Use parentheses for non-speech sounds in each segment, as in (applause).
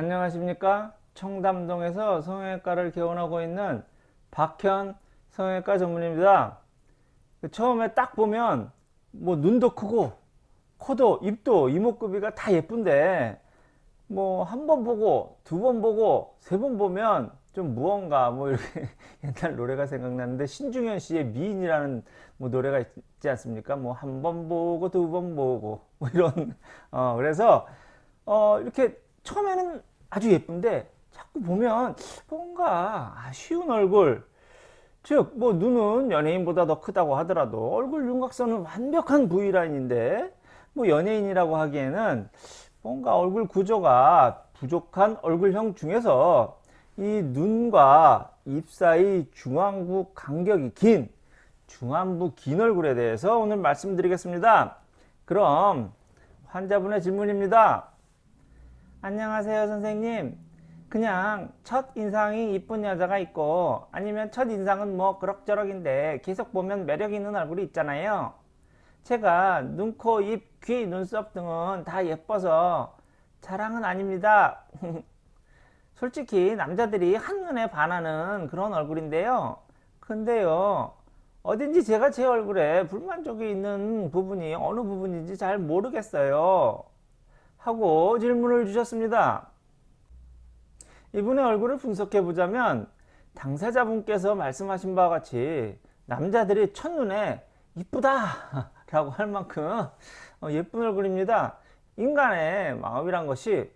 안녕하십니까? 청담동에서 성형외과를 개원하고 있는 박현 성형외과 전문입니다. 그 처음에 딱 보면 뭐 눈도 크고 코도 입도 이목구비가 다 예쁜데 뭐 한 번 보고 두 번 보고 세 번 보면 좀 무언가 뭐 이렇게 (laughs) 옛날 노래가 생각나는데 신중현 씨의 미인이라는 뭐 노래가 있지 않습니까? 뭐 한 번 보고 두 번 보고 뭐 이런 어 그래서 어 이렇게 처음에는 아주 예쁜데 자꾸 보면 뭔가 아쉬운 얼굴 즉 뭐 눈은 연예인보다 더 크다고 하더라도 얼굴 윤곽선은 완벽한 V라인인데 뭐 연예인이라고 하기에는 뭔가 얼굴 구조가 부족한 얼굴형 중에서 이 눈과 입 사이 중안부 간격이 긴 중안부 긴 얼굴에 대해서 오늘 말씀드리겠습니다. 그럼 환자분의 질문입니다. 안녕하세요 선생님. 그냥 첫 인상이 이쁜 여자가 있고 아니면 첫 인상은 뭐 그럭저럭인데 계속 보면 매력 있는 얼굴이 있잖아요. 제가 눈, 코, 입, 귀, 눈썹 등은 다 예뻐서 자랑은 아닙니다. (laughs) 솔직히 남자들이 한눈에 반하는 그런 얼굴인데요. 근데요 어딘지 제가 제 얼굴에 불만족이 있는 부분이 어느 부분인지 잘 모르겠어요 하고 질문을 주셨습니다. 이분의 얼굴을 분석해 보자면 당사자분께서 말씀하신 바와 같이 남자들이 첫눈에 이쁘다 (laughs) 라고 할 만큼 어, 예쁜 얼굴입니다. 인간의 마음이란 것이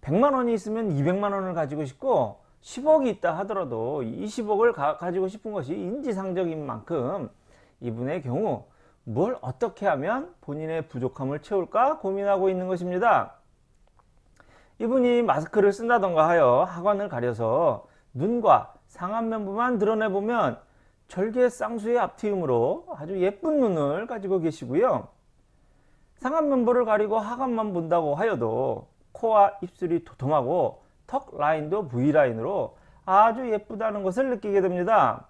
100만원이 있으면 200만원을 가지고 싶고 10억이 있다 하더라도 20억을 가, 가지고 싶은 것이 인지상적인 만큼 이분의 경우 뭘 어떻게 하면 본인의 부족함을 채울까 고민하고 있는 것입니다. 이분이 마스크를 쓴다던가 하여 하관을 가려서 눈과 상안면부만 드러내보면 절개 쌍수의 앞트임으로 아주 예쁜 눈을 가지고 계시고요. 상안면부를 가리고 하관만 본다고 하여도 코와 입술이 도톰하고 턱 라인도 V라인으로 아주 예쁘다는 것을 느끼게 됩니다.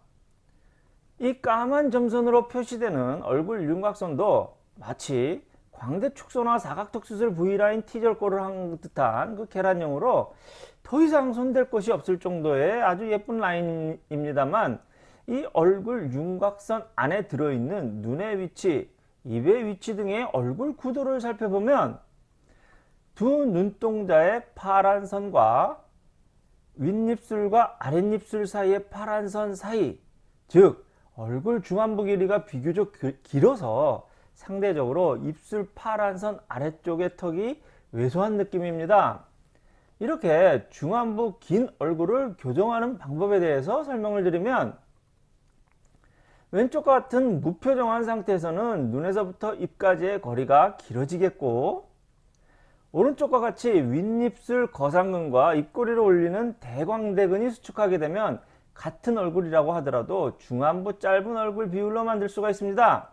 이 까만 점선으로 표시되는 얼굴 윤곽선도 마치 광대축소나 사각턱수술 V라인 T절골을 한 듯한 그 계란형으로 더 이상 손댈 것이 없을 정도의 아주 예쁜 라인입니다만 이 얼굴 윤곽선 안에 들어있는 눈의 위치, 입의 위치 등의 얼굴 구도를 살펴보면 두 눈동자의 파란 선과 윗입술과 아랫입술 사이의 파란 선 사이 즉 얼굴 중안부 길이가 비교적 길어서 상대적으로 입술 파란 선 아래쪽의 턱이 왜소한 느낌입니다. 이렇게 중안부 긴 얼굴을 교정하는 방법에 대해서 설명을 드리면 왼쪽과 같은 무표정한 상태에서는 눈에서부터 입까지의 거리가 길어지겠고 오른쪽과 같이 윗입술 거상근과 입꼬리를 올리는 대광대근이 수축하게 되면 같은 얼굴이라고 하더라도 중안부 짧은 얼굴 비율로 만들 수가 있습니다.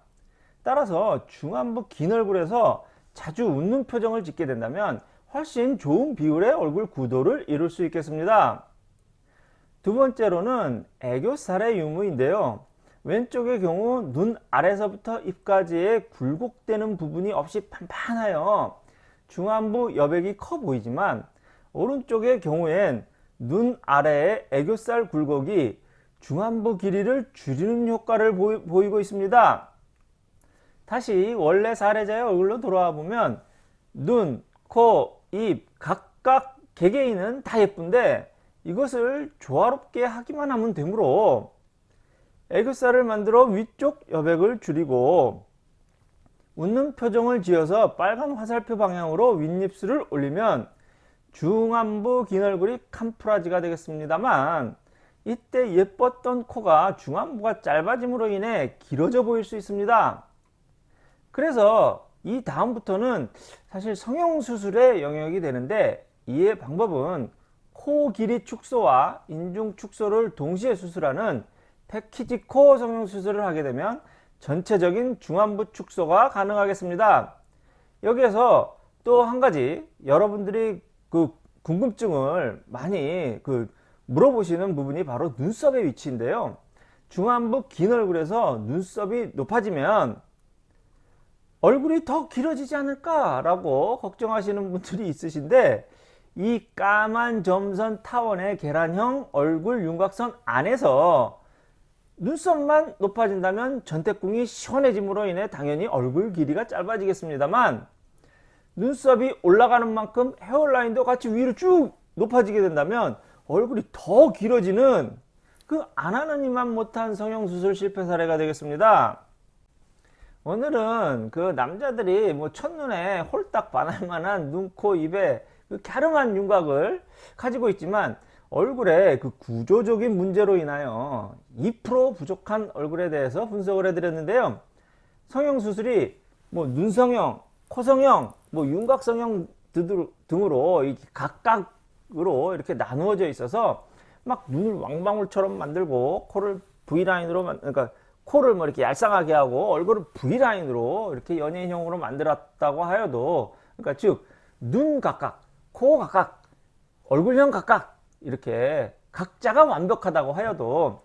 따라서 중안부 긴 얼굴에서 자주 웃는 표정을 짓게 된다면 훨씬 좋은 비율의 얼굴 구도를 이룰 수 있겠습니다. 두 번째로는 애교살의 유무인데요. 왼쪽의 경우 눈 아래서부터 입까지의 굴곡되는 부분이 없이 판판하여 중안부 여백이 커 보이지만 오른쪽의 경우엔 눈 아래의 애교살 굴곡이 중안부 길이를 줄이는 효과를 보이 고 있습니다. 다시 원래 사례자의 얼굴로 돌아와 보면 눈, 코, 입 각각 개개인은 다 예쁜데 이것을 조화롭게 하기만 하면 되므로 애교살을 만들어 위쪽 여백을 줄이고 웃는 표정을 지어서 빨간 화살표 방향으로 윗입술을 올리면 중안부 긴 얼굴이 캄프라지가 되겠습니다만 이때 예뻤던 코가 중안부가 짧아짐으로 인해 길어져 보일 수 있습니다. 그래서 이 다음부터는 사실 성형수술의 영역이 되는데 이의 방법은 코 길이 축소와 인중 축소를 동시에 수술하는 패키지 코 성형수술을 하게 되면 전체적인 중안부 축소가 가능하겠습니다. 여기에서 또 한 가지 여러분들이 그 궁금증을 많이 그 물어보시는 부분이 바로 눈썹의 위치인데요. 중안부 긴 얼굴에서 눈썹이 높아지면 얼굴이 더 길어지지 않을까 라고 걱정하시는 분들이 있으신데 이 까만 점선 타원의 계란형 얼굴 윤곽선 안에서 눈썹만 높아진다면 전태궁이 시원해짐으로 인해 당연히 얼굴 길이가 짧아지겠습니다만 눈썹이 올라가는 만큼 헤어라인도 같이 위로 쭉 높아지게 된다면 얼굴이 더 길어지는 그 안 하는 이만 못한 성형수술 실패 사례가 되겠습니다. 오늘은 그 남자들이 뭐 첫눈에 홀딱 반할 만한 눈, 코, 입에 그 갸름한 윤곽을 가지고 있지만 얼굴에 그 구조적인 문제로 인하여 2% 부족한 얼굴에 대해서 분석을 해드렸는데요. 성형수술이 뭐 눈성형, 코성형, 뭐 윤곽성형 등으로 각각으로 이렇게 나누어져 있어서 막 눈을 왕방울처럼 만들고 코를 V라인으로 만 그러니까 코를 뭐 이렇게 얄쌍하게 하고 얼굴을 V라인으로 이렇게 연예인형으로 만들었다고 하여도 그러니까 즉 눈 각각, 코 각각, 얼굴형 각각 이렇게 각자가 완벽하다고 하여도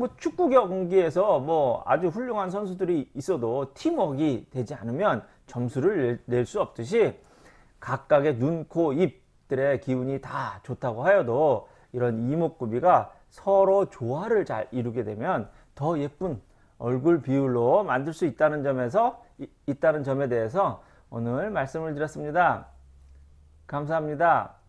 뭐 축구 경기에서 뭐 아주 훌륭한 선수들이 있어도 팀워크가 되지 않으면 점수를 낼 수 없듯이 각각의 눈, 코, 입들의 기운이 다 좋다고 하여도 이런 이목구비가 서로 조화를 잘 이루게 되면 더 예쁜 얼굴 비율로 만들 수 있다는 점에서 있다는 점에 대해서 오늘 말씀을 드렸습니다. 감사합니다.